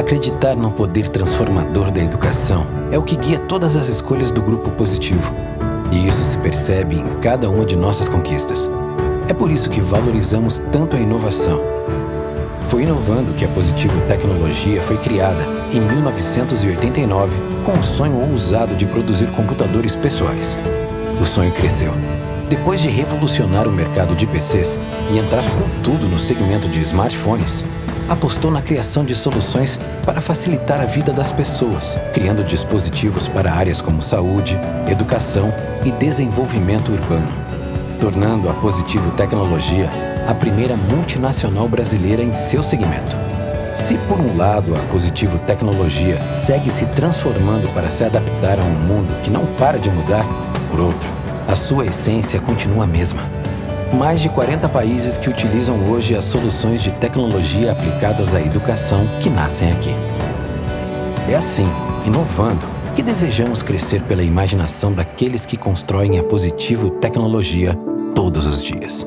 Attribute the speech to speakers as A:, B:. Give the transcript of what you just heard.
A: Acreditar no poder transformador da educação é o que guia todas as escolhas do grupo positivo. E isso se percebe em cada uma de nossas conquistas. É por isso que valorizamos tanto a inovação. Foi inovando que a Positivo Tecnologia foi criada em 1989 com o sonho ousado de produzir computadores pessoais. O sonho cresceu. Depois de revolucionar o mercado de PCs e entrar com tudo no segmento de smartphones, apostou na criação de soluções para facilitar a vida das pessoas, criando dispositivos para áreas como saúde, educação e desenvolvimento urbano, tornando a Positivo Tecnologia a primeira multinacional brasileira em seu segmento. Se por um lado a Positivo Tecnologia segue se transformando para se adaptar a um mundo que não para de mudar, por outro, a sua essência continua a mesma mais de 40 países que utilizam hoje as soluções de tecnologia aplicadas à educação que nascem aqui. É assim, inovando, que desejamos crescer pela imaginação daqueles que constroem a Positivo Tecnologia todos os dias.